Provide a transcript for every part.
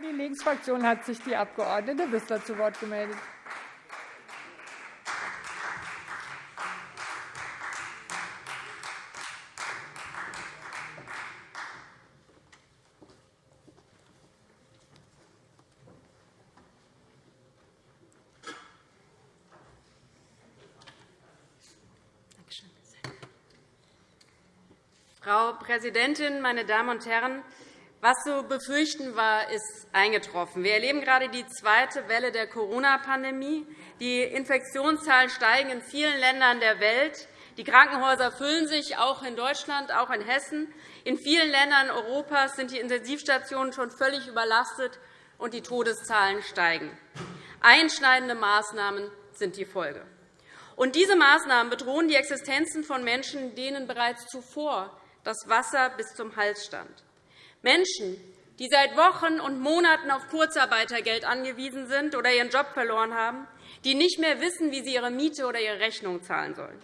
Für die Linksfraktion hat sich die Abg. Wissler zu Wort gemeldet. Frau Präsidentin, meine Damen und Herren! Was zu befürchten war, ist eingetroffen. Wir erleben gerade die zweite Welle der Corona-Pandemie. Die Infektionszahlen steigen in vielen Ländern der Welt. Die Krankenhäuser füllen sich, auch in Deutschland, auch in Hessen. In vielen Ländern Europas sind die Intensivstationen schon völlig überlastet, und die Todeszahlen steigen. Einschneidende Maßnahmen sind die Folge. Und diese Maßnahmen bedrohen die Existenzen von Menschen, denen bereits zuvor das Wasser bis zum Hals stand. Menschen, die seit Wochen und Monaten auf Kurzarbeitergeld angewiesen sind oder ihren Job verloren haben, die nicht mehr wissen, wie sie ihre Miete oder ihre Rechnung zahlen sollen.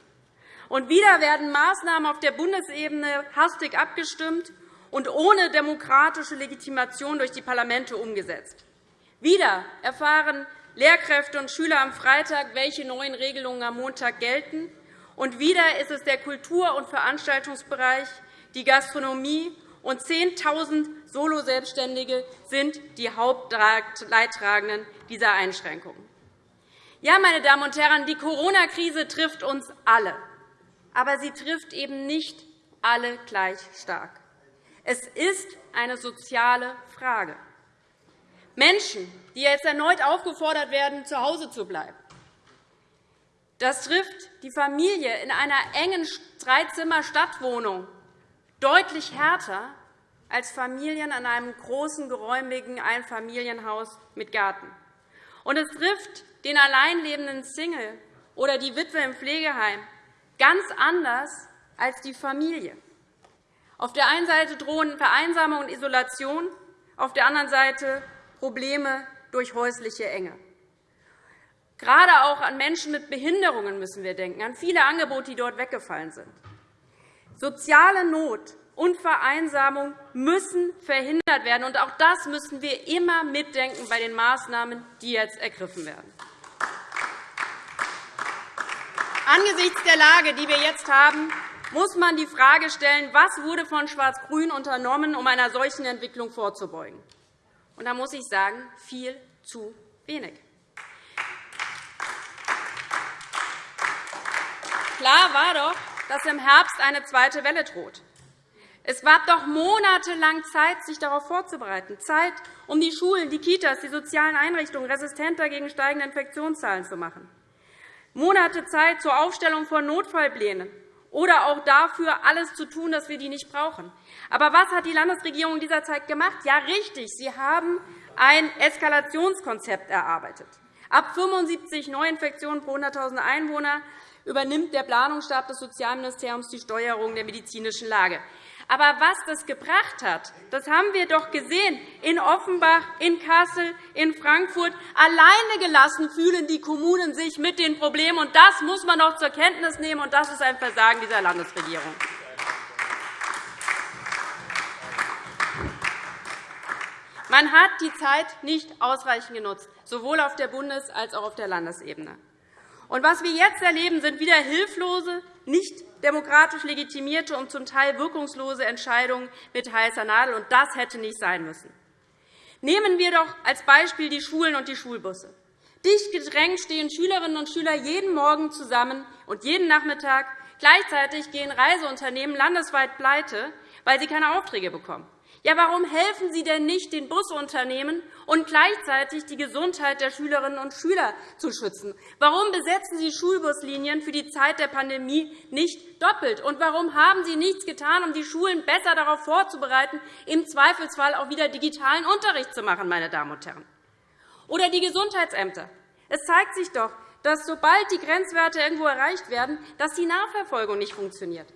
Und wieder werden Maßnahmen auf der Bundesebene hastig abgestimmt und ohne demokratische Legitimation durch die Parlamente umgesetzt. Wieder erfahren Lehrkräfte und Schüler am Freitag, welche neuen Regelungen am Montag gelten. Und wieder ist es der Kultur- und Veranstaltungsbereich, die Gastronomie und 10.000 Soloselbstständige sind die Hauptleidtragenden dieser Einschränkungen. Ja, meine Damen und Herren, die Corona-Krise trifft uns alle. Aber sie trifft eben nicht alle gleich stark. Es ist eine soziale Frage. Menschen, die jetzt erneut aufgefordert werden, zu Hause zu bleiben. Das trifft die Familie in einer engen Dreizimmer-Stadtwohnung deutlich härter als Familien in einem großen, geräumigen Einfamilienhaus mit Garten. Und es trifft den alleinlebenden Single oder die Witwe im Pflegeheim ganz anders als die Familie. Auf der einen Seite drohen Vereinsamung und Isolation, auf der anderen Seite Probleme durch häusliche Enge. Gerade auch an Menschen mit Behinderungen müssen wir denken, an viele Angebote, die dort weggefallen sind. Soziale Not und Vereinsamung müssen verhindert werden. Und auch das müssen wir immer mitdenken bei den Maßnahmen, die jetzt ergriffen werden. Angesichts der Lage, die wir jetzt haben, muss man die Frage stellen, was wurde von Schwarz-Grün unternommen, um einer solchen Entwicklung vorzubeugen. Und da muss ich sagen, viel zu wenig. Klar war doch, dass im Herbst eine zweite Welle droht. Es gab doch monatelang Zeit, sich darauf vorzubereiten, Zeit, um die Schulen, die Kitas, die sozialen Einrichtungen resistenter gegen steigende Infektionszahlen zu machen. Monate Zeit zur Aufstellung von Notfallplänen oder auch dafür, alles zu tun, dass wir die nicht brauchen. Aber was hat die Landesregierung in dieser Zeit gemacht? Ja, richtig, sie haben ein Eskalationskonzept erarbeitet. Ab 75 Neuinfektionen pro 100.000 Einwohner übernimmt der Planungsstab des Sozialministeriums die Steuerung der medizinischen Lage. Aber was das gebracht hat, das haben wir doch gesehen in Offenbach, in Kassel, in Frankfurt. Alleine gelassen fühlen die Kommunen sich mit den Problemen. Und das muss man doch zur Kenntnis nehmen. Und das ist ein Versagen dieser Landesregierung. Man hat die Zeit nicht ausreichend genutzt, sowohl auf der Bundes- als auch auf der Landesebene. Und was wir jetzt erleben, sind wieder hilflose, nicht demokratisch legitimierte und zum Teil wirkungslose Entscheidungen mit heißer Nadel. Und das hätte nicht sein müssen. Nehmen wir doch als Beispiel die Schulen und die Schulbusse. Dicht gedrängt stehen Schülerinnen und Schüler jeden Morgen zusammen und jeden Nachmittag. Gleichzeitig gehen Reiseunternehmen landesweit pleite, weil sie keine Aufträge bekommen. Ja, warum helfen Sie denn nicht den Busunternehmen und gleichzeitig die Gesundheit der Schülerinnen und Schüler zu schützen? Warum besetzen Sie Schulbuslinien für die Zeit der Pandemie nicht doppelt? Und warum haben Sie nichts getan, um die Schulen besser darauf vorzubereiten, im Zweifelsfall auch wieder digitalen Unterricht zu machen? Meine Damen und Herren? Oder die Gesundheitsämter. Es zeigt sich doch, dass sobald die Grenzwerte irgendwo erreicht werden, dass die Nachverfolgung nicht funktioniert.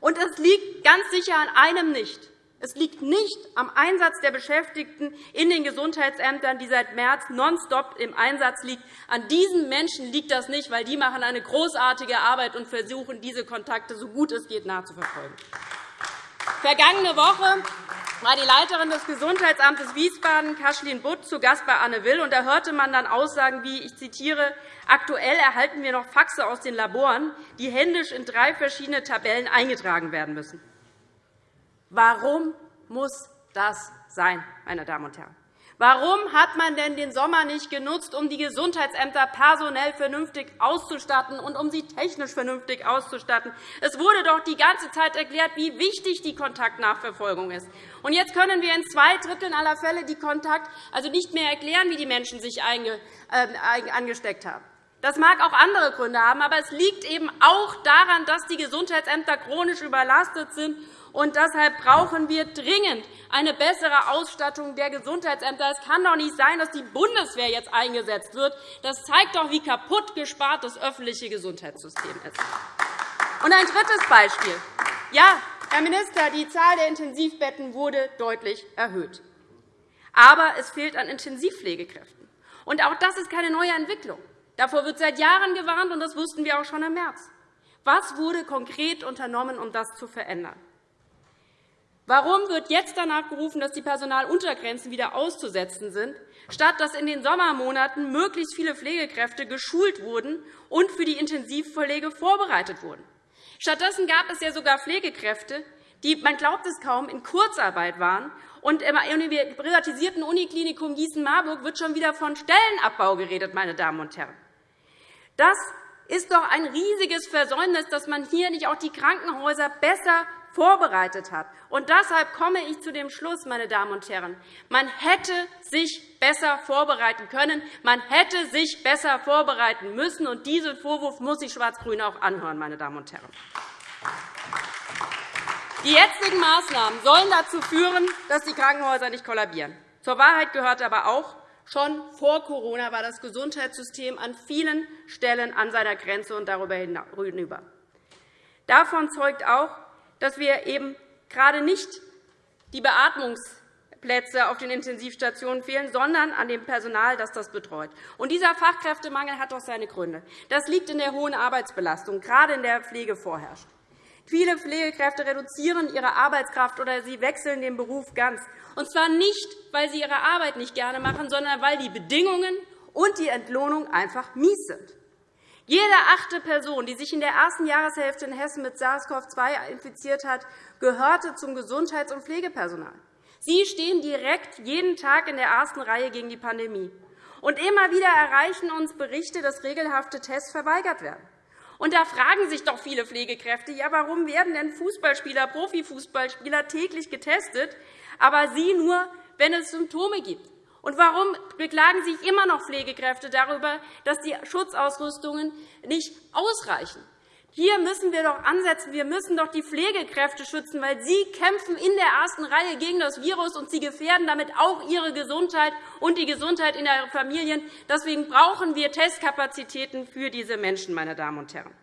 Und es liegt ganz sicher an einem nicht es liegt nicht am Einsatz der Beschäftigten in den Gesundheitsämtern, die seit März nonstop im Einsatz liegen. An diesen Menschen liegt das nicht, weil die machen eine großartige Arbeit und versuchen, diese Kontakte so gut es geht nachzuverfolgen. Vergangene Woche war die Leiterin des Gesundheitsamtes Wiesbaden, Kaschlin Butt, zu Gast bei Anne Will. Und da hörte man dann Aussagen wie, ich zitiere, Aktuell erhalten wir noch Faxe aus den Laboren, die händisch in drei verschiedene Tabellen eingetragen werden müssen. Warum muss das sein, meine Damen und Herren? Warum hat man denn den Sommer nicht genutzt, um die Gesundheitsämter personell vernünftig auszustatten und um sie technisch vernünftig auszustatten? Es wurde doch die ganze Zeit erklärt, wie wichtig die Kontaktnachverfolgung ist. Und jetzt können wir in zwei Dritteln aller Fälle die Kontakt also nicht mehr erklären, wie die Menschen sich äh, angesteckt haben. Das mag auch andere Gründe haben, aber es liegt eben auch daran, dass die Gesundheitsämter chronisch überlastet sind und deshalb brauchen wir dringend eine bessere Ausstattung der Gesundheitsämter. Es kann doch nicht sein, dass die Bundeswehr jetzt eingesetzt wird. Das zeigt doch, wie kaputt gespart das öffentliche Gesundheitssystem ist. Und ein drittes Beispiel. Ja, Herr Minister, die Zahl der Intensivbetten wurde deutlich erhöht. Aber es fehlt an Intensivpflegekräften. Und auch das ist keine neue Entwicklung. Davor wird seit Jahren gewarnt, und das wussten wir auch schon im März. Was wurde konkret unternommen, um das zu verändern? Warum wird jetzt danach gerufen, dass die Personaluntergrenzen wieder auszusetzen sind, statt dass in den Sommermonaten möglichst viele Pflegekräfte geschult wurden und für die Intensivpflege vorbereitet wurden? Stattdessen gab es ja sogar Pflegekräfte, die, man glaubt es kaum, in Kurzarbeit waren. Und im privatisierten Uniklinikum Gießen-Marburg wird schon wieder von Stellenabbau geredet, meine Damen und Herren. Das ist doch ein riesiges Versäumnis, dass man hier nicht auch die Krankenhäuser besser vorbereitet hat. Und deshalb komme ich zu dem Schluss, meine Damen und Herren. Man hätte sich besser vorbereiten können. Man hätte sich besser vorbereiten müssen. Und diesen Vorwurf muss sich Schwarz-Grün auch anhören, meine Damen und Herren. Die jetzigen Maßnahmen sollen dazu führen, dass die Krankenhäuser nicht kollabieren. Zur Wahrheit gehört aber auch, schon vor Corona war das Gesundheitssystem an vielen Stellen an seiner Grenze und darüber hinüber. Davon zeugt auch, dass wir eben gerade nicht die Beatmungsplätze auf den Intensivstationen fehlen, sondern an dem Personal, das das betreut. Und dieser Fachkräftemangel hat doch seine Gründe. Das liegt in der hohen Arbeitsbelastung, gerade in der Pflege vorherrscht. Viele Pflegekräfte reduzieren ihre Arbeitskraft oder sie wechseln den Beruf ganz. Und zwar nicht, weil sie ihre Arbeit nicht gerne machen, sondern weil die Bedingungen und die Entlohnung einfach mies sind. Jede achte Person, die sich in der ersten Jahreshälfte in Hessen mit SARS-CoV-2 infiziert hat, gehörte zum Gesundheits- und Pflegepersonal. Sie stehen direkt jeden Tag in der ersten Reihe gegen die Pandemie. Und immer wieder erreichen uns Berichte, dass regelhafte Tests verweigert werden. Und da fragen sich doch viele Pflegekräfte, ja, warum werden denn Fußballspieler, Profifußballspieler täglich getestet, aber sie nur, wenn es Symptome gibt? Und warum beklagen sich immer noch Pflegekräfte darüber, dass die Schutzausrüstungen nicht ausreichen? Hier müssen wir doch ansetzen. Wir müssen doch die Pflegekräfte schützen, weil sie kämpfen in der ersten Reihe gegen das Virus, und sie gefährden damit auch ihre Gesundheit und die Gesundheit in ihren Familien. Deswegen brauchen wir Testkapazitäten für diese Menschen, meine Damen und Herren.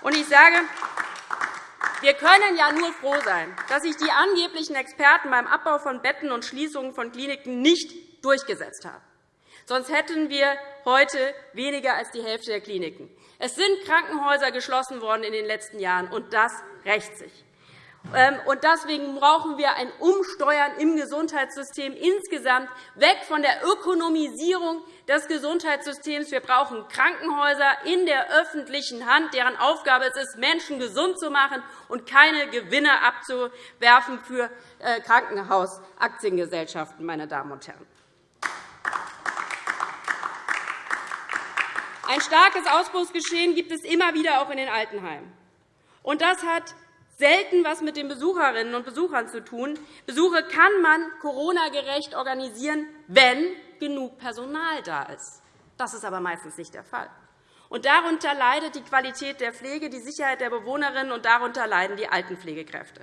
Und ich sage, wir können ja nur froh sein, dass sich die angeblichen Experten beim Abbau von Betten und Schließungen von Kliniken nicht durchgesetzt haben. Sonst hätten wir heute weniger als die Hälfte der Kliniken. Es sind Krankenhäuser geschlossen worden in den letzten Jahren, und das rächt sich. Ähm, deswegen brauchen wir ein Umsteuern im Gesundheitssystem insgesamt, weg von der Ökonomisierung des Gesundheitssystems. Wir brauchen Krankenhäuser in der öffentlichen Hand, deren Aufgabe es ist, Menschen gesund zu machen und keine Gewinne abzuwerfen für äh, Krankenhausaktiengesellschaften. Meine Damen und Herren. Ein starkes Ausbruchsgeschehen gibt es immer wieder auch in den Altenheimen. Und das hat selten etwas mit den Besucherinnen und Besuchern zu tun. Besuche kann man Corona-gerecht organisieren, wenn genug Personal da ist. Das ist aber meistens nicht der Fall. Und darunter leidet die Qualität der Pflege, die Sicherheit der Bewohnerinnen, und darunter leiden die Altenpflegekräfte.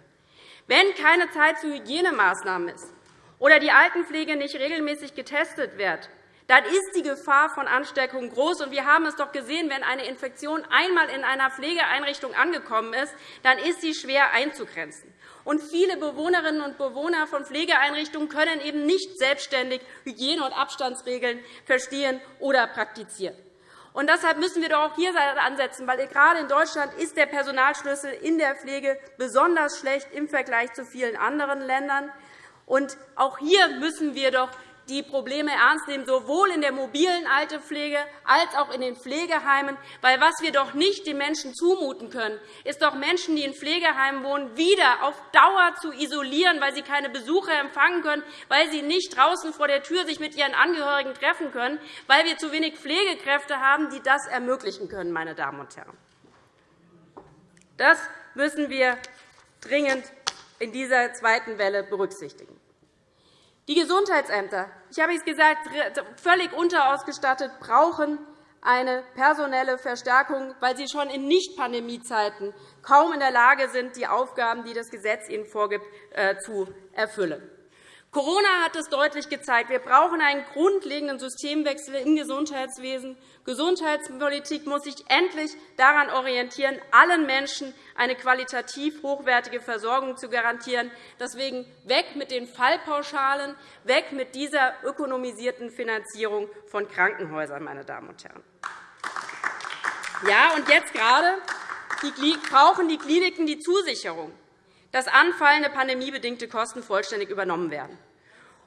Wenn keine Zeit für Hygienemaßnahmen ist oder die Altenpflege nicht regelmäßig getestet wird, dann ist die Gefahr von Ansteckung groß. Wir haben es doch gesehen, wenn eine Infektion einmal in einer Pflegeeinrichtung angekommen ist, dann ist sie schwer einzugrenzen. Und viele Bewohnerinnen und Bewohner von Pflegeeinrichtungen können eben nicht selbstständig Hygiene- und Abstandsregeln verstehen oder praktizieren. Und deshalb müssen wir doch auch hier ansetzen, weil gerade in Deutschland ist der Personalschlüssel in der Pflege besonders schlecht im Vergleich zu vielen anderen Ländern. Und auch hier müssen wir doch die Probleme ernst nehmen, sowohl in der mobilen Altenpflege als auch in den Pflegeheimen. Weil was wir doch nicht den Menschen zumuten können, ist doch Menschen, die in Pflegeheimen wohnen, wieder auf Dauer zu isolieren, weil sie keine Besucher empfangen können, weil sie nicht draußen vor der Tür sich mit ihren Angehörigen treffen können, weil wir zu wenig Pflegekräfte haben, die das ermöglichen können. Meine Damen und Herren. Das müssen wir dringend in dieser zweiten Welle berücksichtigen. Die Gesundheitsämter, ich habe es gesagt, völlig unterausgestattet, brauchen eine personelle Verstärkung, weil sie schon in Nicht-Pandemiezeiten kaum in der Lage sind, die Aufgaben, die das Gesetz ihnen vorgibt, äh, zu erfüllen. Corona hat es deutlich gezeigt. Wir brauchen einen grundlegenden Systemwechsel im Gesundheitswesen. Gesundheitspolitik muss sich endlich daran orientieren, allen Menschen eine qualitativ hochwertige Versorgung zu garantieren. Deswegen weg mit den Fallpauschalen, weg mit dieser ökonomisierten Finanzierung von Krankenhäusern. Meine Damen und Herren. Ja, und jetzt gerade brauchen die Kliniken die Zusicherung, dass anfallende pandemiebedingte Kosten vollständig übernommen werden.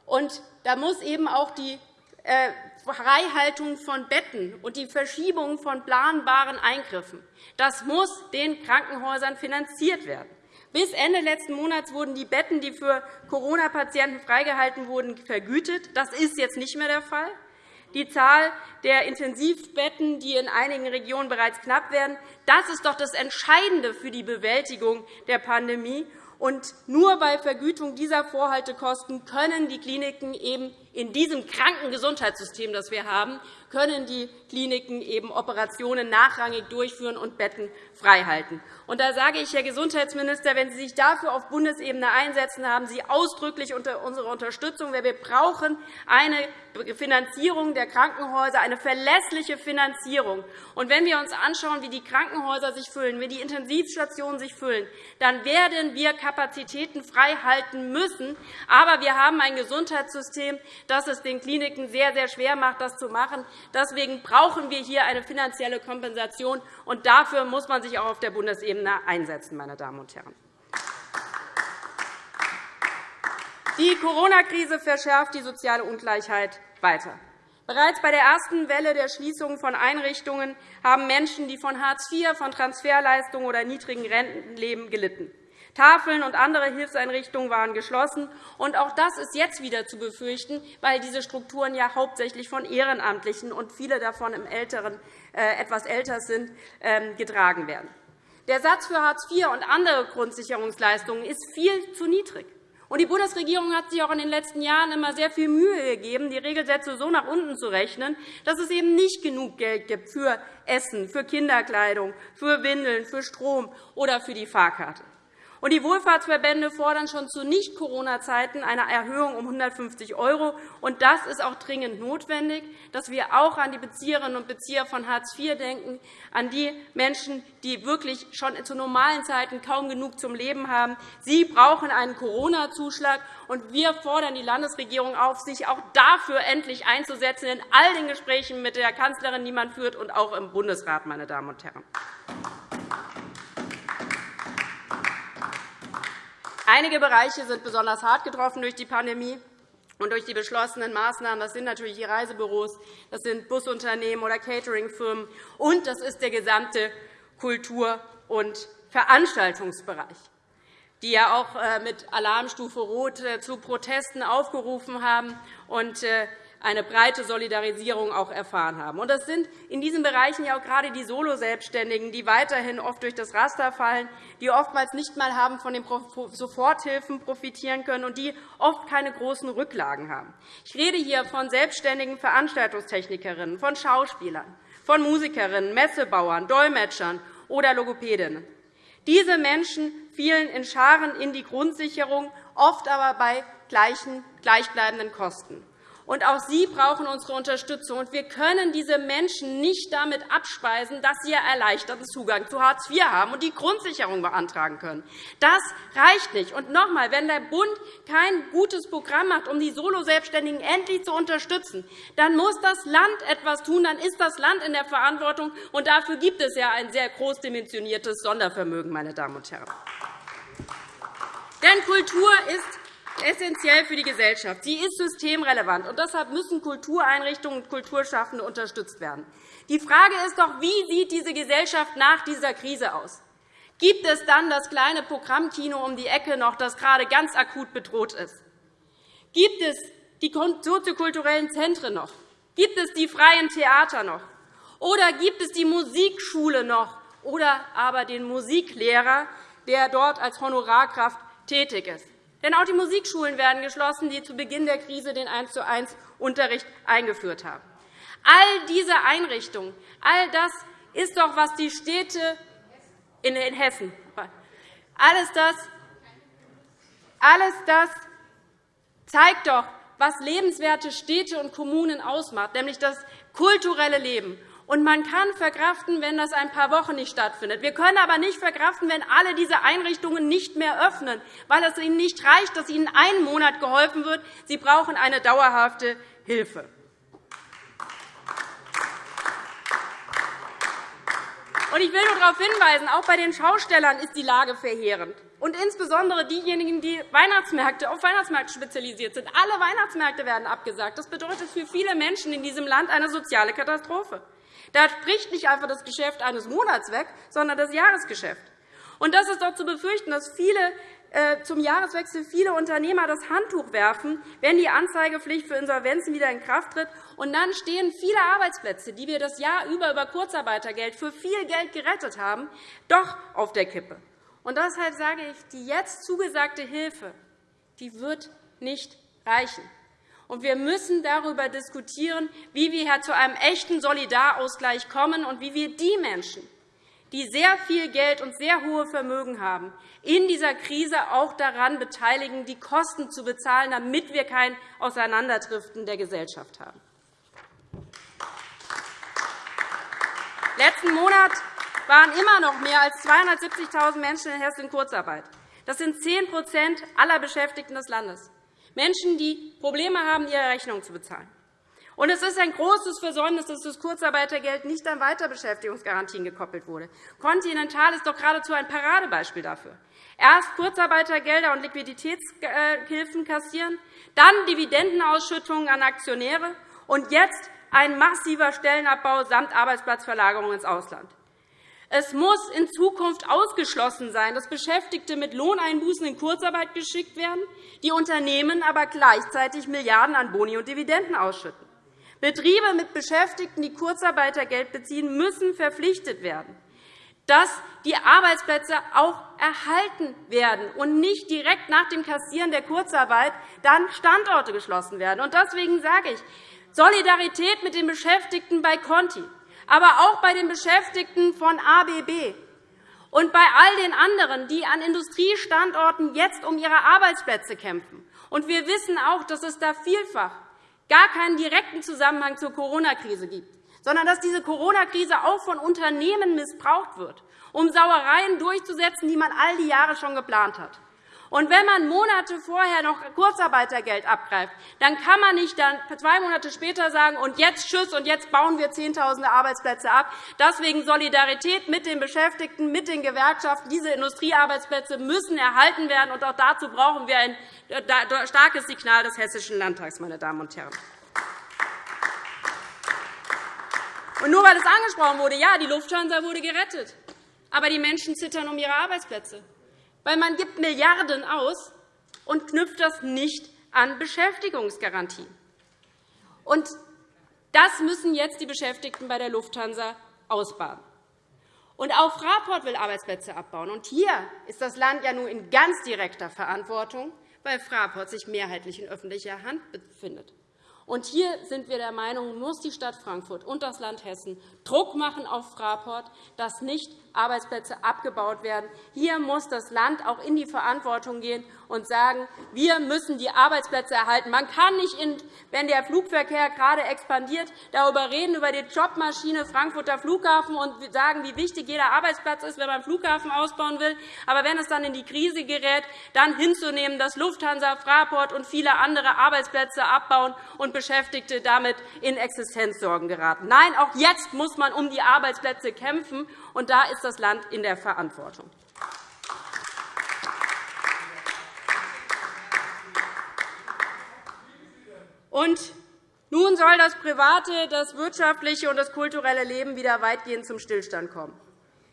Und da muss eben auch die äh, Freihaltung von Betten und die Verschiebung von planbaren Eingriffen das muss den Krankenhäusern finanziert werden. Bis Ende letzten Monats wurden die Betten, die für Corona-Patienten freigehalten wurden, vergütet. Das ist jetzt nicht mehr der Fall. Die Zahl der Intensivbetten, die in einigen Regionen bereits knapp werden, das ist doch das Entscheidende für die Bewältigung der Pandemie. Und nur bei Vergütung dieser Vorhaltekosten können die Kliniken eben in diesem kranken Gesundheitssystem, das wir haben, können die Kliniken eben Operationen nachrangig durchführen und Betten freihalten. Und da sage ich, Herr Gesundheitsminister, wenn Sie sich dafür auf Bundesebene einsetzen, haben Sie ausdrücklich unsere Unterstützung. Wir brauchen eine Finanzierung der Krankenhäuser, eine verlässliche Finanzierung. Und wenn wir uns anschauen, wie die Krankenhäuser sich füllen, wie die Intensivstationen sich füllen, dann werden wir Kapazitäten freihalten müssen. Aber wir haben ein Gesundheitssystem, das es den Kliniken sehr, sehr schwer macht, das zu machen. Deswegen brauchen wir hier eine finanzielle Kompensation, und dafür muss man sich auch auf der Bundesebene einsetzen. Meine Damen und Herren. Die Corona-Krise verschärft die soziale Ungleichheit weiter. Bereits bei der ersten Welle der Schließung von Einrichtungen haben Menschen, die von Hartz IV, von Transferleistungen oder niedrigen Renten leben, gelitten. Tafeln und andere Hilfseinrichtungen waren geschlossen. Und auch das ist jetzt wieder zu befürchten, weil diese Strukturen ja hauptsächlich von Ehrenamtlichen und viele davon im älteren, äh, etwas älter sind, ähm, getragen werden. Der Satz für Hartz IV und andere Grundsicherungsleistungen ist viel zu niedrig. Und die Bundesregierung hat sich auch in den letzten Jahren immer sehr viel Mühe gegeben, die Regelsätze so nach unten zu rechnen, dass es eben nicht genug Geld gibt für Essen, für Kinderkleidung, für Windeln, für Strom oder für die Fahrkarte. Und die Wohlfahrtsverbände fordern schon zu Nicht-Corona-Zeiten eine Erhöhung um 150 €. Und das ist auch dringend notwendig, dass wir auch an die Bezieherinnen und Bezieher von Hartz IV denken, an die Menschen, die wirklich schon zu normalen Zeiten kaum genug zum Leben haben. Sie brauchen einen Corona-Zuschlag. Und wir fordern die Landesregierung auf, sich auch dafür endlich einzusetzen, in all den Gesprächen mit der Kanzlerin, die man führt, und auch im Bundesrat. Meine Damen und Herren. Einige Bereiche sind besonders hart getroffen durch die Pandemie und durch die beschlossenen Maßnahmen. Das sind natürlich die Reisebüros, das sind Busunternehmen oder Cateringfirmen, und das ist der gesamte Kultur- und Veranstaltungsbereich die ja auch äh, mit Alarmstufe Rot äh, zu Protesten aufgerufen haben. Und äh, eine breite Solidarisierung auch erfahren haben. Und das sind in diesen Bereichen ja auch gerade die Solo-Selbstständigen, die weiterhin oft durch das Raster fallen, die oftmals nicht einmal haben von den Soforthilfen profitieren können und die oft keine großen Rücklagen haben. Ich rede hier von selbstständigen Veranstaltungstechnikerinnen, von Schauspielern, von Musikerinnen, Messebauern, Dolmetschern oder Logopädinnen. Diese Menschen fielen in Scharen in die Grundsicherung, oft aber bei gleichbleibenden Kosten. Und auch Sie brauchen unsere Unterstützung. Und wir können diese Menschen nicht damit abspeisen, dass sie erleichterten Zugang zu Hartz IV haben und die Grundsicherung beantragen können. Das reicht nicht. Und noch einmal, wenn der Bund kein gutes Programm hat, um die Solo-Selbstständigen endlich zu unterstützen, dann muss das Land etwas tun. Dann ist das Land in der Verantwortung. Und dafür gibt es ja ein sehr großdimensioniertes Sondervermögen, meine Damen und Herren. Denn Kultur ist essentiell für die Gesellschaft. Sie ist systemrelevant, und deshalb müssen Kultureinrichtungen und Kulturschaffende unterstützt werden. Die Frage ist doch, wie sieht diese Gesellschaft nach dieser Krise aus? Gibt es dann das kleine Programmkino um die Ecke noch, das gerade ganz akut bedroht ist? Gibt es die soziokulturellen Zentren noch? Gibt es die freien Theater noch? Oder gibt es die Musikschule noch? Oder aber den Musiklehrer, der dort als Honorarkraft tätig ist? Denn auch die Musikschulen werden geschlossen, die zu Beginn der Krise den 1 zu 1 Unterricht eingeführt haben. All diese Einrichtungen, all das ist doch, was die Städte in Hessen, alles das, alles das zeigt doch, was lebenswerte Städte und Kommunen ausmacht, nämlich das kulturelle Leben. Und man kann verkraften, wenn das ein paar Wochen nicht stattfindet. Wir können aber nicht verkraften, wenn alle diese Einrichtungen nicht mehr öffnen, weil es ihnen nicht reicht, dass ihnen einen Monat geholfen wird. Sie brauchen eine dauerhafte Hilfe. Ich will nur darauf hinweisen, auch bei den Schaustellern ist die Lage verheerend. Und insbesondere diejenigen, die Weihnachtsmärkte auf Weihnachtsmärkte spezialisiert sind. Alle Weihnachtsmärkte werden abgesagt. Das bedeutet für viele Menschen in diesem Land eine soziale Katastrophe. Da spricht nicht einfach das Geschäft eines Monats weg, sondern das Jahresgeschäft. Und das ist doch zu befürchten, dass viele äh, zum Jahreswechsel viele Unternehmer das Handtuch werfen, wenn die Anzeigepflicht für Insolvenzen wieder in Kraft tritt. Und dann stehen viele Arbeitsplätze, die wir das Jahr über über Kurzarbeitergeld für viel Geld gerettet haben, doch auf der Kippe. Und deshalb sage ich, die jetzt zugesagte Hilfe die wird nicht reichen. Und wir müssen darüber diskutieren, wie wir zu einem echten Solidarausgleich kommen und wie wir die Menschen, die sehr viel Geld und sehr hohe Vermögen haben, in dieser Krise auch daran beteiligen, die Kosten zu bezahlen, damit wir kein Auseinanderdriften der Gesellschaft haben. Letzten Monat waren immer noch mehr als 270.000 Menschen in Hessen in Kurzarbeit. Das sind 10% aller Beschäftigten des Landes. Menschen, die Probleme haben, ihre Rechnungen zu bezahlen. Und es ist ein großes Versäumnis, dass das Kurzarbeitergeld nicht an Weiterbeschäftigungsgarantien gekoppelt wurde. Continental ist doch geradezu ein Paradebeispiel dafür. Erst Kurzarbeitergelder und Liquiditätshilfen kassieren, dann Dividendenausschüttungen an Aktionäre und jetzt ein massiver Stellenabbau samt Arbeitsplatzverlagerung ins Ausland. Es muss in Zukunft ausgeschlossen sein, dass Beschäftigte mit Lohneinbußen in Kurzarbeit geschickt werden, die Unternehmen aber gleichzeitig Milliarden an Boni und Dividenden ausschütten. Betriebe mit Beschäftigten, die Kurzarbeitergeld beziehen, müssen verpflichtet werden, dass die Arbeitsplätze auch erhalten werden und nicht direkt nach dem Kassieren der Kurzarbeit dann Standorte geschlossen werden. Deswegen sage ich, Solidarität mit den Beschäftigten bei Conti, aber auch bei den Beschäftigten von ABB und bei all den anderen, die an Industriestandorten jetzt um ihre Arbeitsplätze kämpfen. Und wir wissen auch, dass es da vielfach gar keinen direkten Zusammenhang zur Corona-Krise gibt, sondern dass diese Corona-Krise auch von Unternehmen missbraucht wird, um Sauereien durchzusetzen, die man all die Jahre schon geplant hat. Und wenn man Monate vorher noch Kurzarbeitergeld abgreift, dann kann man nicht dann zwei Monate später sagen, und jetzt Tschüss, und jetzt bauen wir Zehntausende Arbeitsplätze ab. Deswegen Solidarität mit den Beschäftigten, mit den Gewerkschaften. Diese Industriearbeitsplätze müssen erhalten werden, und auch dazu brauchen wir ein starkes Signal des Hessischen Landtags, meine Damen und Herren. Und nur weil es angesprochen wurde, ja, die Lufthansa wurde gerettet, aber die Menschen zittern um ihre Arbeitsplätze weil man gibt Milliarden aus und knüpft das nicht an Beschäftigungsgarantien. Und das müssen jetzt die Beschäftigten bei der Lufthansa ausbaden. Und auch Fraport will Arbeitsplätze abbauen. Und hier ist das Land ja nun in ganz direkter Verantwortung, weil Fraport sich mehrheitlich in öffentlicher Hand befindet. Und hier sind wir der Meinung, muss die Stadt Frankfurt und das Land Hessen Druck machen auf Fraport, das nicht Arbeitsplätze abgebaut werden. Hier muss das Land auch in die Verantwortung gehen und sagen, wir müssen die Arbeitsplätze erhalten. Man kann nicht, wenn der Flugverkehr gerade expandiert, darüber reden, über die Jobmaschine Frankfurter Flughafen und sagen, wie wichtig jeder Arbeitsplatz ist, wenn man den Flughafen ausbauen will. Aber wenn es dann in die Krise gerät, dann hinzunehmen, dass Lufthansa, Fraport und viele andere Arbeitsplätze abbauen und Beschäftigte damit in Existenzsorgen geraten. Nein, auch jetzt muss man um die Arbeitsplätze kämpfen, und da ist das Land in der Verantwortung. Und nun soll das private, das wirtschaftliche und das kulturelle Leben wieder weitgehend zum Stillstand kommen.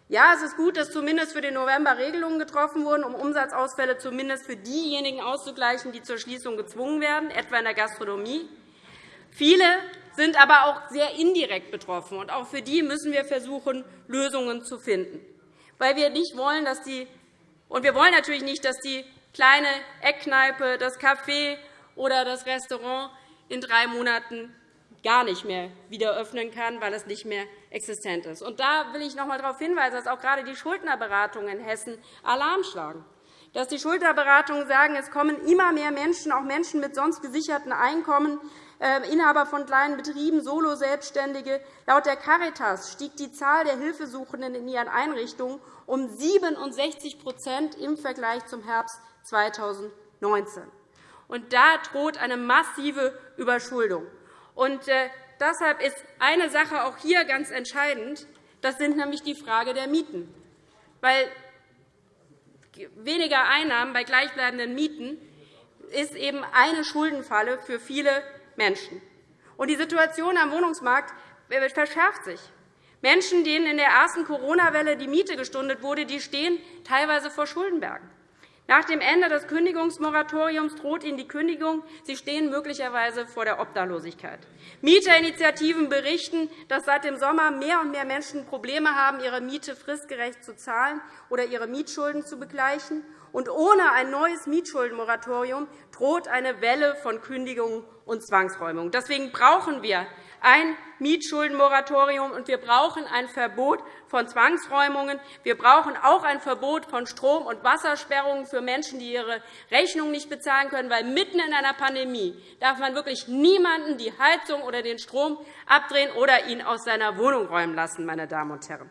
Ja, es ist gut, dass zumindest für den November Regelungen getroffen wurden, um Umsatzausfälle zumindest für diejenigen auszugleichen, die zur Schließung gezwungen werden, etwa in der Gastronomie. Viele sind aber auch sehr indirekt betroffen, und auch für die müssen wir versuchen, Lösungen zu finden. Weil wir nicht wollen, dass die, und wir wollen natürlich nicht, dass die kleine Eckkneipe, das Café oder das Restaurant in drei Monaten gar nicht mehr wieder öffnen kann, weil es nicht mehr existent ist. Und da will ich noch einmal darauf hinweisen, dass auch gerade die Schuldnerberatungen in Hessen Alarm schlagen. Dass die Schuldnerberatungen sagen, es kommen immer mehr Menschen, auch Menschen mit sonst gesicherten Einkommen, Inhaber von kleinen Betrieben, Solo-Selbstständige. Laut der Caritas stieg die Zahl der Hilfesuchenden in ihren Einrichtungen um 67 im Vergleich zum Herbst 2019. Und da droht eine massive Überschuldung. Und äh, deshalb ist eine Sache auch hier ganz entscheidend. Das sind nämlich die Frage der Mieten. Weil weniger Einnahmen bei gleichbleibenden Mieten ist eben eine Schuldenfalle für viele Menschen. Und die Situation am Wohnungsmarkt äh, verschärft sich. Menschen, denen in der ersten Corona-Welle die Miete gestundet wurde, die stehen teilweise vor Schuldenbergen. Nach dem Ende des Kündigungsmoratoriums droht Ihnen die Kündigung. Sie stehen möglicherweise vor der Obdachlosigkeit. Mieterinitiativen berichten, dass seit dem Sommer mehr und mehr Menschen Probleme haben, ihre Miete fristgerecht zu zahlen oder ihre Mietschulden zu begleichen. Und ohne ein neues Mietschuldenmoratorium droht eine Welle von Kündigungen und Zwangsräumungen. Deswegen brauchen wir ein Mietschuldenmoratorium, und wir brauchen ein Verbot von Zwangsräumungen. Wir brauchen auch ein Verbot von Strom- und Wassersperrungen für Menschen, die ihre Rechnung nicht bezahlen können. Weil mitten in einer Pandemie darf man wirklich niemanden die Heizung oder den Strom abdrehen oder ihn aus seiner Wohnung räumen lassen. Meine Damen und Herren.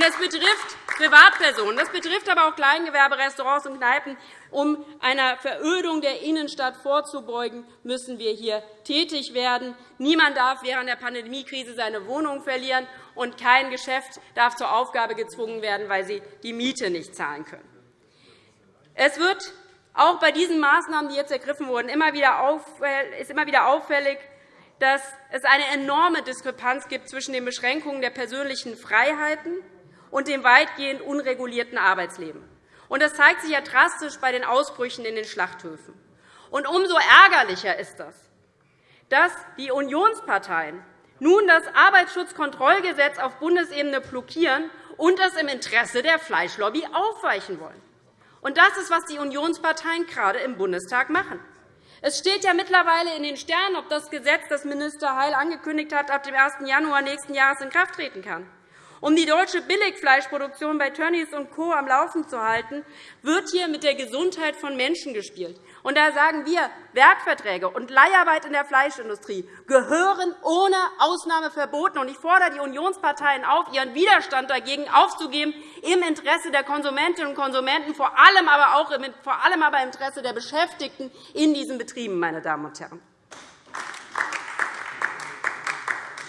Das betrifft Privatpersonen. Das betrifft aber auch Kleingewerbe, Restaurants und Kneipen. Um einer Verödung der Innenstadt vorzubeugen, müssen wir hier tätig werden. Niemand darf während der Pandemiekrise seine Wohnung verlieren, und kein Geschäft darf zur Aufgabe gezwungen werden, weil sie die Miete nicht zahlen können. Es wird auch bei diesen Maßnahmen, die jetzt ergriffen wurden, immer wieder ist immer wieder auffällig, dass es eine enorme Diskrepanz gibt zwischen den Beschränkungen der persönlichen Freiheiten und dem weitgehend unregulierten Arbeitsleben. Das zeigt sich ja drastisch bei den Ausbrüchen in den Schlachthöfen. Und umso ärgerlicher ist das, dass die Unionsparteien nun das Arbeitsschutzkontrollgesetz auf Bundesebene blockieren und das im Interesse der Fleischlobby aufweichen wollen. Und das ist, was die Unionsparteien gerade im Bundestag machen. Es steht ja mittlerweile in den Sternen, ob das Gesetz, das Minister Heil angekündigt hat, ab dem 1. Januar nächsten Jahres in Kraft treten kann. Um die deutsche Billigfleischproduktion bei Tönnies und Co. am Laufen zu halten, wird hier mit der Gesundheit von Menschen gespielt. Und da sagen wir, Werkverträge und Leiharbeit in der Fleischindustrie gehören ohne Ausnahme verboten. Und ich fordere die Unionsparteien auf, ihren Widerstand dagegen aufzugeben, im Interesse der Konsumentinnen und Konsumenten, vor allem aber auch im, im Interesse der Beschäftigten in diesen Betrieben. Meine Damen und Herren.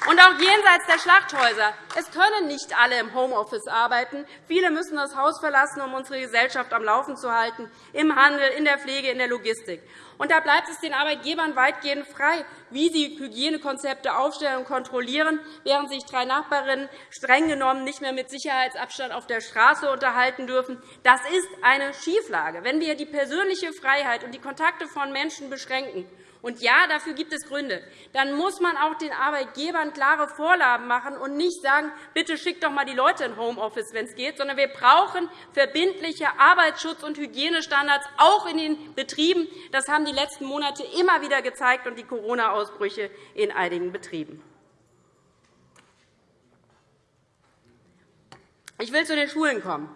Und auch jenseits der Schlachthäuser. Es können nicht alle im Homeoffice arbeiten. Viele müssen das Haus verlassen, um unsere Gesellschaft am Laufen zu halten, im Handel, in der Pflege, in der Logistik. Und da bleibt es den Arbeitgebern weitgehend frei, wie sie Hygienekonzepte aufstellen und kontrollieren, während sich drei Nachbarinnen streng genommen nicht mehr mit Sicherheitsabstand auf der Straße unterhalten dürfen. Das ist eine Schieflage. Wenn wir die persönliche Freiheit und die Kontakte von Menschen beschränken, und ja, dafür gibt es Gründe. Dann muss man auch den Arbeitgebern klare Vorlagen machen und nicht sagen, bitte schickt doch einmal die Leute in Homeoffice, wenn es geht, sondern wir brauchen verbindliche Arbeitsschutz- und Hygienestandards auch in den Betrieben. Das haben die letzten Monate immer wieder gezeigt und die Corona-Ausbrüche in einigen Betrieben. Ich will zu den Schulen kommen.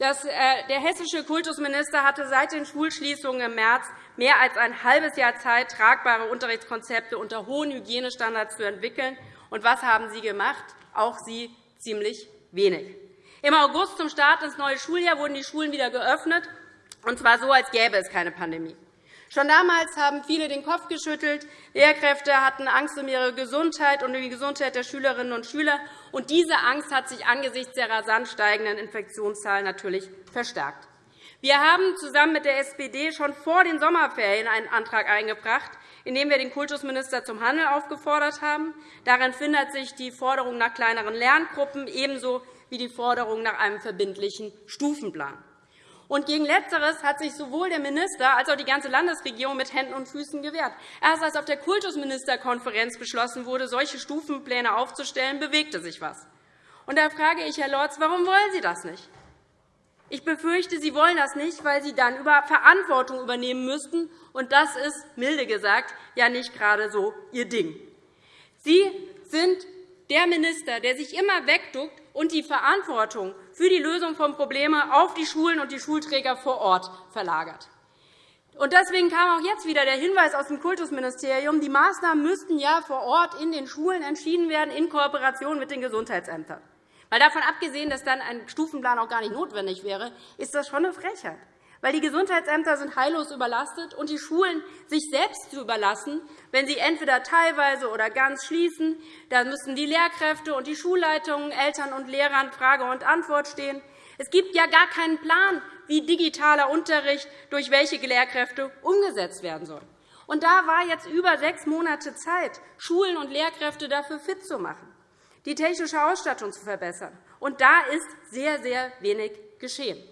Äh, der hessische Kultusminister hatte seit den Schulschließungen im März mehr als ein halbes Jahr Zeit, tragbare Unterrichtskonzepte unter hohen Hygienestandards zu entwickeln. Und was haben Sie gemacht? Auch Sie ziemlich wenig. Im August zum Start ins neue Schuljahr wurden die Schulen wieder geöffnet, und zwar so, als gäbe es keine Pandemie. Schon damals haben viele den Kopf geschüttelt. Lehrkräfte hatten Angst um ihre Gesundheit und um die Gesundheit der Schülerinnen und Schüler. Und diese Angst hat sich angesichts der rasant steigenden Infektionszahlen natürlich verstärkt. Wir haben zusammen mit der SPD schon vor den Sommerferien einen Antrag eingebracht, in dem wir den Kultusminister zum Handeln aufgefordert haben. Darin findet sich die Forderung nach kleineren Lerngruppen ebenso wie die Forderung nach einem verbindlichen Stufenplan. Und gegen Letzteres hat sich sowohl der Minister als auch die ganze Landesregierung mit Händen und Füßen gewehrt. Erst als auf der Kultusministerkonferenz beschlossen wurde, solche Stufenpläne aufzustellen, bewegte sich etwas. Und da frage ich, Herr Lorz, warum wollen Sie das nicht? Ich befürchte, Sie wollen das nicht, weil Sie dann über Verantwortung übernehmen müssten. Und das ist, milde gesagt, ja nicht gerade so Ihr Ding. Sie sind der Minister, der sich immer wegduckt und die Verantwortung für die Lösung von Problemen auf die Schulen und die Schulträger vor Ort verlagert. Deswegen kam auch jetzt wieder der Hinweis aus dem Kultusministerium, die Maßnahmen müssten ja vor Ort in den Schulen entschieden werden, in Kooperation mit den Gesundheitsämtern. Weil davon abgesehen, dass dann ein Stufenplan auch gar nicht notwendig wäre, ist das schon eine Frechheit weil die Gesundheitsämter sind heillos überlastet und die Schulen sich selbst zu überlassen, wenn sie entweder teilweise oder ganz schließen. Da müssen die Lehrkräfte und die Schulleitungen, Eltern und Lehrern Frage und Antwort stehen. Es gibt ja gar keinen Plan, wie digitaler Unterricht durch welche Lehrkräfte umgesetzt werden soll. Und da war jetzt über sechs Monate Zeit, Schulen und Lehrkräfte dafür fit zu machen, die technische Ausstattung zu verbessern. Und da ist sehr, sehr wenig geschehen.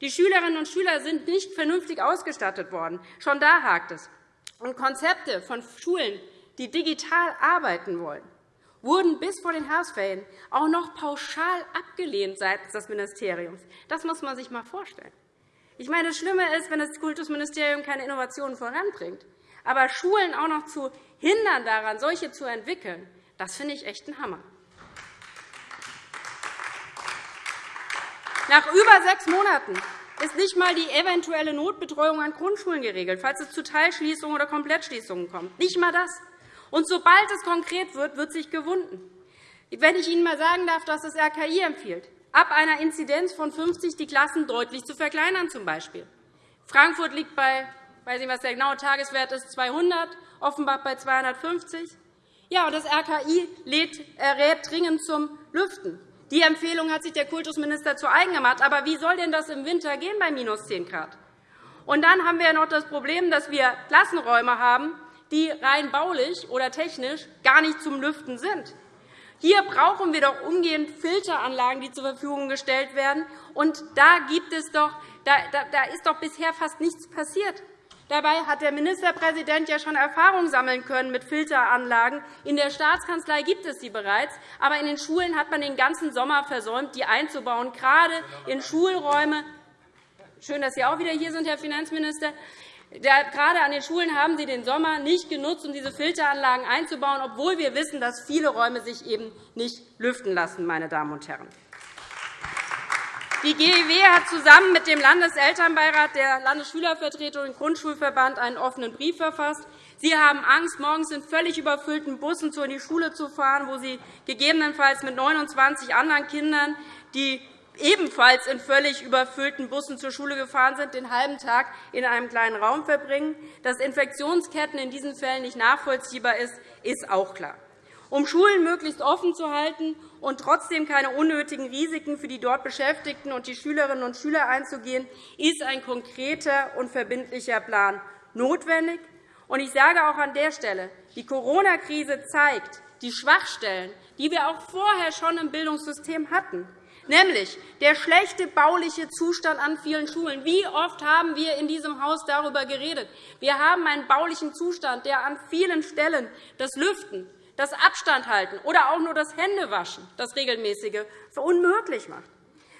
Die Schülerinnen und Schüler sind nicht vernünftig ausgestattet worden. Schon da hakt es. Und Konzepte von Schulen, die digital arbeiten wollen, wurden bis vor den Herbstferien auch noch pauschal abgelehnt seitens des Ministeriums. Das muss man sich einmal vorstellen. Ich meine, das Schlimme ist, wenn das Kultusministerium keine Innovationen voranbringt. Aber Schulen auch noch zu hindern, daran solche zu entwickeln, das finde ich echt ein Hammer. Nach über sechs Monaten ist nicht einmal die eventuelle Notbetreuung an Grundschulen geregelt, falls es zu Teilschließungen oder Komplettschließungen kommt. Nicht einmal das. Und sobald es konkret wird, wird sich gewunden. Wenn ich Ihnen einmal sagen darf, dass das RKI empfiehlt, ab einer Inzidenz von 50 die Klassen deutlich zu verkleinern. Zum Beispiel. Frankfurt liegt bei, weiß nicht, was der genaue Tageswert ist, 200, Offenbach bei 250. Ja, und das RKI äh, rät dringend zum Lüften. Die Empfehlung hat sich der Kultusminister zu eigen gemacht. Aber wie soll denn das im Winter gehen bei minus 10 Grad? Und dann haben wir noch das Problem, dass wir Klassenräume haben, die rein baulich oder technisch gar nicht zum Lüften sind. Hier brauchen wir doch umgehend Filteranlagen, die zur Verfügung gestellt werden. Und da, gibt es doch, da, da ist doch bisher fast nichts passiert. Dabei hat der Ministerpräsident ja schon Erfahrung sammeln können mit Filteranlagen. In der Staatskanzlei gibt es sie bereits, aber in den Schulen hat man den ganzen Sommer versäumt, die einzubauen, gerade in Schulräume. Schön, dass Sie auch wieder hier sind, Herr Finanzminister. Gerade an den Schulen haben Sie den Sommer nicht genutzt, um diese Filteranlagen einzubauen, obwohl wir wissen, dass viele Räume sich eben nicht lüften lassen. Meine Damen und Herren. Die GEW hat zusammen mit dem Landeselternbeirat der Landesschülervertretung und Grundschulverband einen offenen Brief verfasst. Sie haben Angst, morgens in völlig überfüllten Bussen in die Schule zu fahren, wo Sie gegebenenfalls mit 29 anderen Kindern, die ebenfalls in völlig überfüllten Bussen zur Schule gefahren sind, den halben Tag in einem kleinen Raum verbringen. Dass Infektionsketten in diesen Fällen nicht nachvollziehbar ist, ist auch klar. Um Schulen möglichst offen zu halten und trotzdem keine unnötigen Risiken für die dort Beschäftigten und die Schülerinnen und Schüler einzugehen, ist ein konkreter und verbindlicher Plan notwendig. Ich sage auch an der Stelle, die Corona-Krise zeigt die Schwachstellen, die wir auch vorher schon im Bildungssystem hatten, nämlich der schlechte bauliche Zustand an vielen Schulen. Wie oft haben wir in diesem Haus darüber geredet? Wir haben einen baulichen Zustand, der an vielen Stellen das Lüften, das Abstandhalten oder auch nur das Händewaschen, das regelmäßige, unmöglich macht.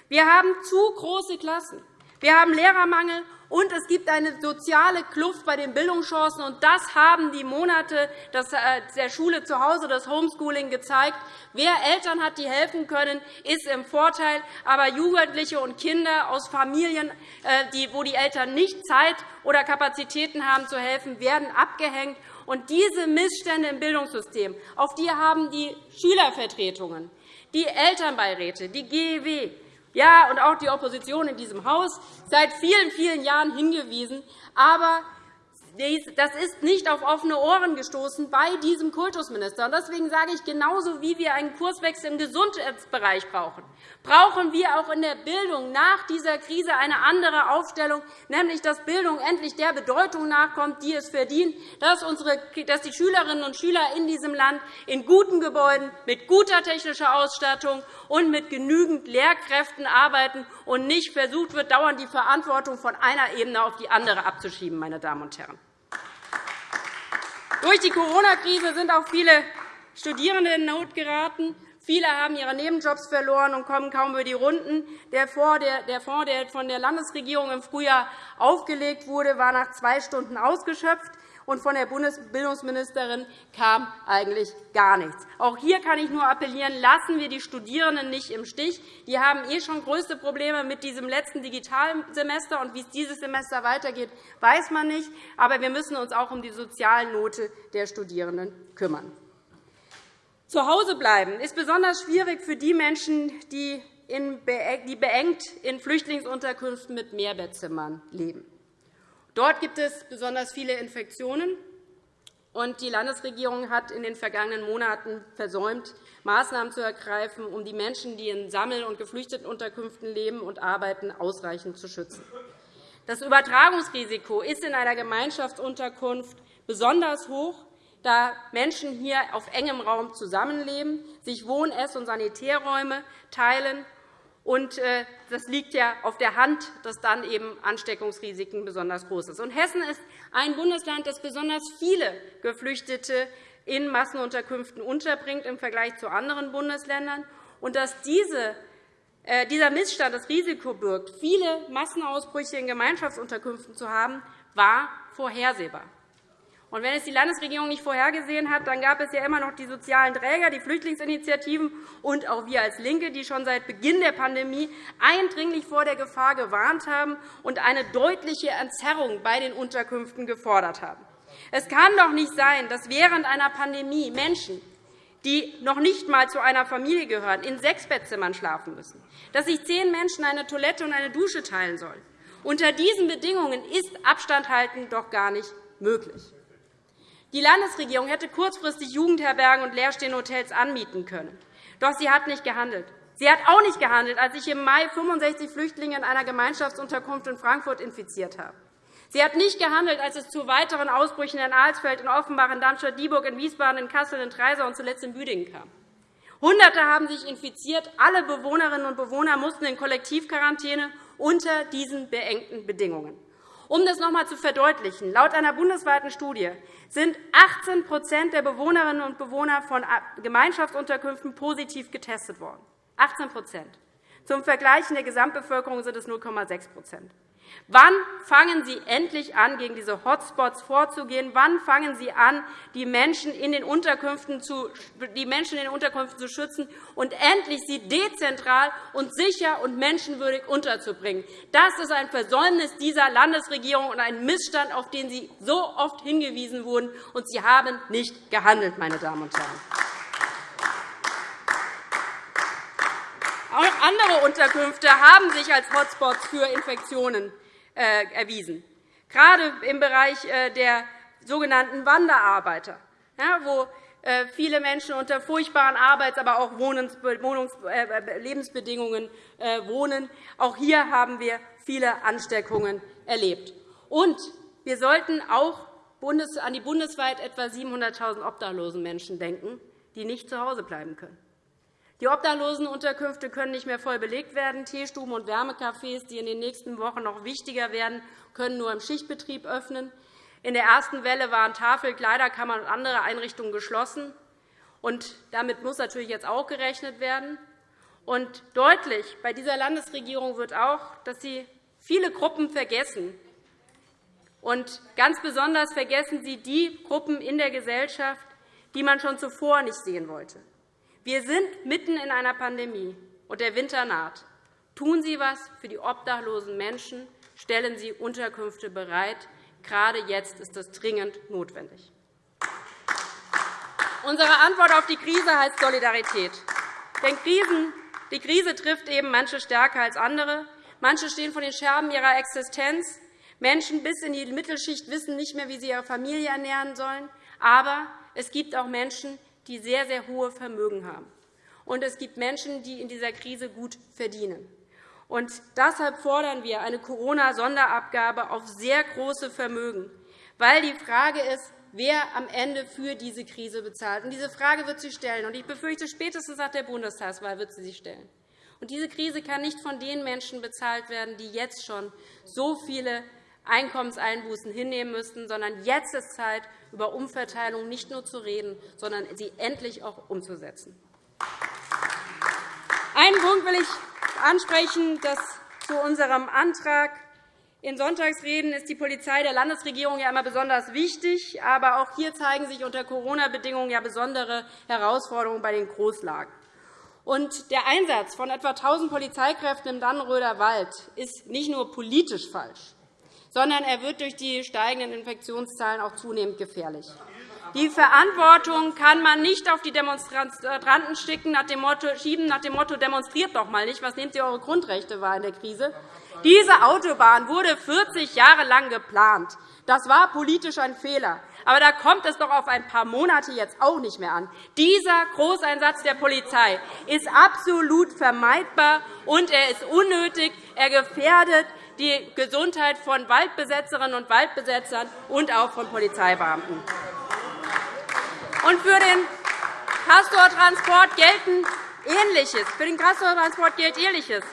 Wir haben zu große Klassen. Wir haben Lehrermangel, Und es gibt eine soziale Kluft bei den Bildungschancen. Und das haben die Monate äh, der Schule zu Hause, das Homeschooling gezeigt. Wer Eltern hat, die helfen können, ist im Vorteil. Aber Jugendliche und Kinder aus Familien, äh, wo die Eltern nicht Zeit oder Kapazitäten haben, zu helfen, werden abgehängt. Und diese Missstände im Bildungssystem, auf die haben die Schülervertretungen, die Elternbeiräte, die GEW, ja, und auch die Opposition in diesem Haus seit vielen, vielen Jahren hingewiesen. Aber das ist nicht auf offene Ohren gestoßen bei diesem Kultusminister. Deswegen sage ich, genauso wie wir einen Kurswechsel im Gesundheitsbereich brauchen, brauchen wir auch in der Bildung nach dieser Krise eine andere Aufstellung, nämlich dass Bildung endlich der Bedeutung nachkommt, die es verdient, dass, die Schülerinnen und Schüler in diesem Land in guten Gebäuden, mit guter technischer Ausstattung und mit genügend Lehrkräften arbeiten und nicht versucht wird, dauernd die Verantwortung von einer Ebene auf die andere abzuschieben. Meine Damen und Herren. Durch die Corona-Krise sind auch viele Studierende in Not geraten. Viele haben ihre Nebenjobs verloren und kommen kaum über die Runden. Der Fonds, der von der Landesregierung im Frühjahr aufgelegt wurde, war nach zwei Stunden ausgeschöpft und von der Bundesbildungsministerin kam eigentlich gar nichts. Auch hier kann ich nur appellieren, lassen wir die Studierenden nicht im Stich. Die haben eh schon größte Probleme mit diesem letzten Digitalsemester. Und wie es dieses Semester weitergeht, weiß man nicht. Aber wir müssen uns auch um die Sozialnote der Studierenden kümmern. Zu Hause bleiben ist besonders schwierig für die Menschen, die beengt in Flüchtlingsunterkünften mit Mehrbettzimmern leben. Dort gibt es besonders viele Infektionen. Und die Landesregierung hat in den vergangenen Monaten versäumt, Maßnahmen zu ergreifen, um die Menschen, die in Sammel- und Geflüchtetenunterkünften leben und arbeiten, ausreichend zu schützen. Das Übertragungsrisiko ist in einer Gemeinschaftsunterkunft besonders hoch, da Menschen hier auf engem Raum zusammenleben, sich Wohn-, Ess- und Sanitärräume teilen und äh, das liegt ja auf der Hand, dass dann eben Ansteckungsrisiken besonders groß sind. Hessen ist ein Bundesland, das besonders viele Geflüchtete in Massenunterkünften unterbringt im Vergleich zu anderen Bundesländern. Und dass diese äh, dieser Missstand das Risiko birgt, viele Massenausbrüche in Gemeinschaftsunterkünften zu haben, war vorhersehbar. Und wenn es die Landesregierung nicht vorhergesehen hat, dann gab es ja immer noch die sozialen Träger, die Flüchtlingsinitiativen und auch wir als LINKE, die schon seit Beginn der Pandemie eindringlich vor der Gefahr gewarnt haben und eine deutliche Entzerrung bei den Unterkünften gefordert haben. Es kann doch nicht sein, dass während einer Pandemie Menschen, die noch nicht einmal zu einer Familie gehören, in sechs Bettzimmern schlafen müssen, dass sich zehn Menschen eine Toilette und eine Dusche teilen sollen. Unter diesen Bedingungen ist Abstand halten doch gar nicht möglich. Die Landesregierung hätte kurzfristig Jugendherbergen und leerstehende Hotels anmieten können. Doch sie hat nicht gehandelt. Sie hat auch nicht gehandelt, als sich im Mai 65 Flüchtlinge in einer Gemeinschaftsunterkunft in Frankfurt infiziert haben. Sie hat nicht gehandelt, als es zu weiteren Ausbrüchen in Alsfeld, in Offenbach, in Darmstadt-Dieburg, in Wiesbaden, in Kassel, in Treisau und zuletzt in Büdingen kam. Hunderte haben sich infiziert. Alle Bewohnerinnen und Bewohner mussten in Kollektivquarantäne unter diesen beengten Bedingungen. Um das noch einmal zu verdeutlichen, laut einer bundesweiten Studie sind 18% der Bewohnerinnen und Bewohner von Gemeinschaftsunterkünften positiv getestet worden. 18 Zum Vergleich in der Gesamtbevölkerung sind es 0,6 Wann fangen Sie endlich an, gegen diese Hotspots vorzugehen? Wann fangen Sie an, die Menschen in den Unterkünften zu, die Menschen in den Unterkünften zu schützen und endlich sie dezentral und sicher und menschenwürdig unterzubringen? Das ist ein Versäumnis dieser Landesregierung und ein Missstand, auf den Sie so oft hingewiesen wurden, und Sie haben nicht gehandelt, meine Damen und Herren. Auch andere Unterkünfte haben sich als Hotspots für Infektionen erwiesen, gerade im Bereich äh, der sogenannten Wanderarbeiter, wo äh, viele Menschen unter furchtbaren Arbeits-, aber auch Lebensbedingungen wohnen. Auch hier haben wir viele Ansteckungen erlebt. Und wir sollten auch an die bundesweit etwa 700.000 obdachlosen Menschen denken, die nicht zu Hause bleiben können. Die Obdachlosenunterkünfte können nicht mehr voll belegt werden. Teestuben und Wärmecafés, die in den nächsten Wochen noch wichtiger werden, können nur im Schichtbetrieb öffnen. In der ersten Welle waren Tafel, Kleiderkammern und andere Einrichtungen geschlossen. Und damit muss natürlich jetzt auch gerechnet werden. Und deutlich bei dieser Landesregierung wird auch, dass sie viele Gruppen vergessen, Und ganz besonders vergessen Sie die Gruppen in der Gesellschaft, die man schon zuvor nicht sehen wollte. Wir sind mitten in einer Pandemie, und der Winter naht. Tun Sie etwas für die obdachlosen Menschen. Stellen Sie Unterkünfte bereit. Gerade jetzt ist das dringend notwendig. Unsere Antwort auf die Krise heißt Solidarität. Denn die Krise trifft eben manche stärker als andere. Manche stehen vor den Scherben ihrer Existenz. Menschen bis in die Mittelschicht wissen nicht mehr, wie sie ihre Familie ernähren sollen. Aber es gibt auch Menschen, die sehr, sehr hohe Vermögen haben. Und es gibt Menschen, die in dieser Krise gut verdienen. Und deshalb fordern wir eine Corona-Sonderabgabe auf sehr große Vermögen, weil die Frage ist, wer am Ende für diese Krise bezahlt. Und diese Frage wird sie stellen. Und ich befürchte, spätestens nach der Bundestagswahl wird sie sich stellen. Und diese Krise kann nicht von den Menschen bezahlt werden, die jetzt schon so viele Einkommenseinbußen hinnehmen müssten, sondern jetzt ist Zeit, über Umverteilung nicht nur zu reden, sondern sie endlich auch umzusetzen. Einen Punkt will ich ansprechen, dass zu unserem Antrag in Sonntagsreden ist die Polizei der Landesregierung ja immer besonders wichtig. Aber auch hier zeigen sich unter Corona-Bedingungen ja besondere Herausforderungen bei den Großlagen. Und der Einsatz von etwa 1.000 Polizeikräften im Dannenröder Wald ist nicht nur politisch falsch, sondern er wird durch die steigenden Infektionszahlen auch zunehmend gefährlich. Die Verantwortung kann man nicht auf die Demonstranten schieben nach dem Motto, demonstriert doch mal nicht, was nehmt ihr eure Grundrechte wahr in der Krise. Diese Autobahn wurde 40 Jahre lang geplant. Das war politisch ein Fehler. Aber da kommt es doch auf ein paar Monate jetzt auch nicht mehr an. Dieser Großeinsatz der Polizei ist absolut vermeidbar, und er ist unnötig. Er gefährdet die Gesundheit von Waldbesetzerinnen und Waldbesetzern und auch von Polizeibeamten. Für den Castortransport gelten Ähnliches. Für den Castortransport gilt Ähnliches.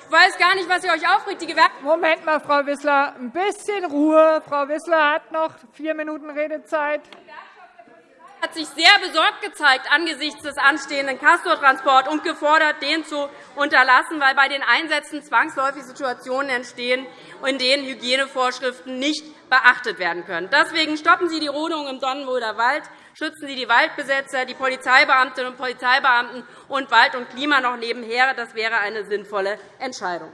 Ich weiß gar nicht, was ihr euch aufregt. Die Moment mal, Frau Wissler, ein bisschen Ruhe. Frau Wissler hat noch vier Minuten Redezeit hat sich sehr besorgt gezeigt angesichts des anstehenden Castortransports und gefordert, den zu unterlassen, weil bei den Einsätzen zwangsläufig Situationen entstehen, in denen Hygienevorschriften nicht beachtet werden können. Deswegen stoppen Sie die Rodung im Sonnenwalder Wald, schützen Sie die Waldbesetzer, die Polizeibeamtinnen und Polizeibeamten und Wald und Klima noch nebenher. Das wäre eine sinnvolle Entscheidung.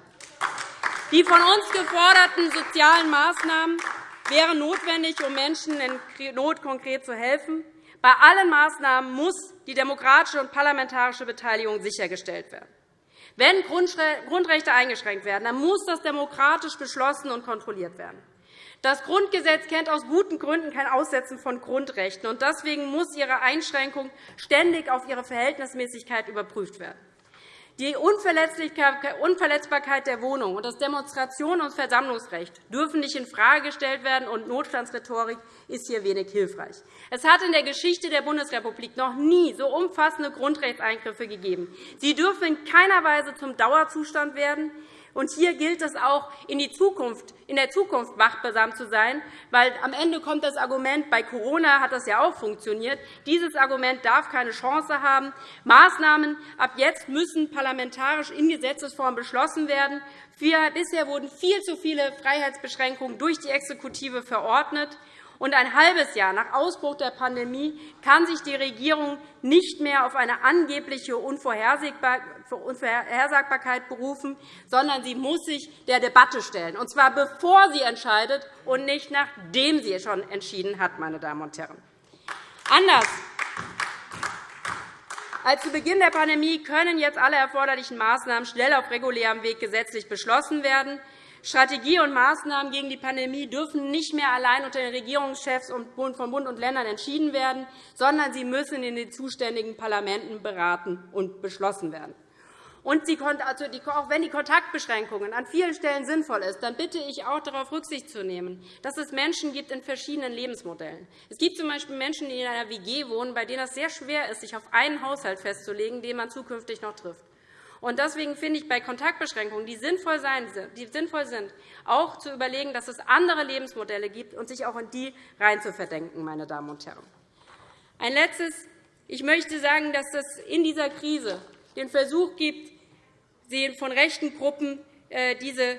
Die von uns geforderten sozialen Maßnahmen wären notwendig, um Menschen in Not konkret zu helfen. Bei allen Maßnahmen muss die demokratische und parlamentarische Beteiligung sichergestellt werden. Wenn Grundrechte eingeschränkt werden, dann muss das demokratisch beschlossen und kontrolliert werden. Das Grundgesetz kennt aus guten Gründen kein Aussetzen von Grundrechten. und Deswegen muss ihre Einschränkung ständig auf ihre Verhältnismäßigkeit überprüft werden. Die Unverletzbarkeit der Wohnung und das Demonstrations- und Versammlungsrecht dürfen nicht infrage gestellt werden, und Notstandsrhetorik ist hier wenig hilfreich. Es hat in der Geschichte der Bundesrepublik noch nie so umfassende Grundrechtseingriffe gegeben. Sie dürfen in keiner Weise zum Dauerzustand werden. Und hier gilt es auch, in, die Zukunft, in der Zukunft wachsam zu sein, weil am Ende kommt das Argument, bei Corona hat das ja auch funktioniert. Dieses Argument darf keine Chance haben. Maßnahmen ab jetzt müssen parlamentarisch in Gesetzesform beschlossen werden. Bisher wurden viel zu viele Freiheitsbeschränkungen durch die Exekutive verordnet. Und ein halbes Jahr nach Ausbruch der Pandemie kann sich die Regierung nicht mehr auf eine angebliche Unvorhersagbarkeit berufen, sondern sie muss sich der Debatte stellen, und zwar bevor sie entscheidet und nicht nachdem sie schon entschieden hat. Meine Damen und Herren. Anders als zu Beginn der Pandemie können jetzt alle erforderlichen Maßnahmen schnell auf regulärem Weg gesetzlich beschlossen werden. Strategie und Maßnahmen gegen die Pandemie dürfen nicht mehr allein unter den Regierungschefs von Bund und Ländern entschieden werden, sondern sie müssen in den zuständigen Parlamenten beraten und beschlossen werden. Und also auch wenn die Kontaktbeschränkungen an vielen Stellen sinnvoll sind, dann bitte ich auch darauf Rücksicht zu nehmen, dass es Menschen gibt in verschiedenen Lebensmodellen. Es gibt z. B. Menschen, die in einer WG wohnen, bei denen es sehr schwer ist, sich auf einen Haushalt festzulegen, den man zukünftig noch trifft. Deswegen finde ich bei Kontaktbeschränkungen, die sinnvoll sind, auch zu überlegen, dass es andere Lebensmodelle gibt und sich auch in die reinzuverdenken. Meine Damen und Herren. Ein Letztes. Ich möchte sagen, dass es in dieser Krise den Versuch gibt, von rechten Gruppen äh, diese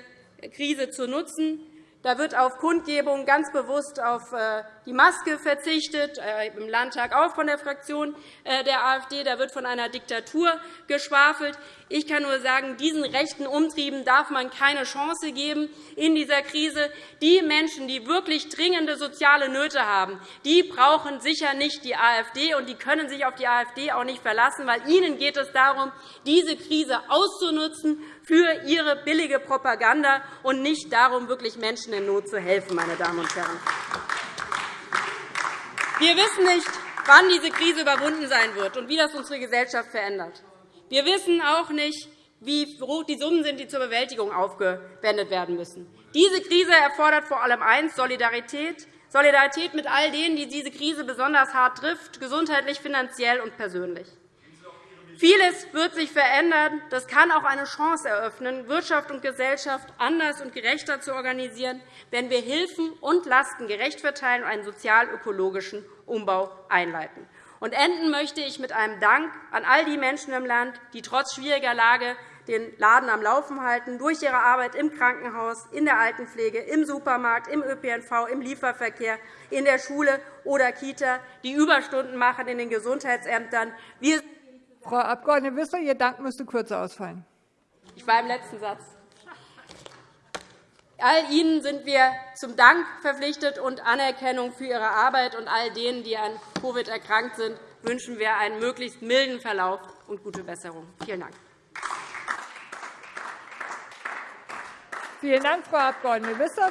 Krise zu nutzen. Da wird auf Kundgebungen ganz bewusst auf äh, die Maske verzichtet, äh, im Landtag auch von der Fraktion äh, der AfD. Da wird von einer Diktatur geschwafelt. Ich kann nur sagen, diesen rechten Umtrieben darf man keine Chance geben in dieser Krise. Die Menschen, die wirklich dringende soziale Nöte haben, die brauchen sicher nicht die AfD, und die können sich auf die AfD auch nicht verlassen, weil ihnen geht es darum, diese Krise auszunutzen für ihre billige Propaganda und nicht darum, wirklich Menschen in Not zu helfen. Meine Damen und Herren. Wir wissen nicht, wann diese Krise überwunden sein wird und wie das unsere Gesellschaft verändert. Wir wissen auch nicht, wie hoch die Summen sind, die zur Bewältigung aufgewendet werden müssen. Diese Krise erfordert vor allem eins, Solidarität, Solidarität mit all denen, die diese Krise besonders hart trifft, gesundheitlich, finanziell und persönlich. Vieles wird sich verändern. Das kann auch eine Chance eröffnen, Wirtschaft und Gesellschaft anders und gerechter zu organisieren, wenn wir Hilfen und Lasten gerecht verteilen und einen sozial-ökologischen Umbau einleiten. Und enden möchte ich mit einem Dank an all die Menschen im Land, die trotz schwieriger Lage den Laden am Laufen halten, durch ihre Arbeit im Krankenhaus, in der Altenpflege, im Supermarkt, im ÖPNV, im Lieferverkehr, in der Schule oder Kita, die Überstunden machen in den Gesundheitsämtern. Wir Frau Abg. Wissler, Ihr Dank müsste kürzer ausfallen. Ich war im letzten Satz. All Ihnen sind wir zum Dank verpflichtet und Anerkennung für Ihre Arbeit. Und all denen, die an Covid erkrankt sind, wünschen wir einen möglichst milden Verlauf und gute Besserung. Vielen Dank. Vielen Dank, Frau Abg. Wissler.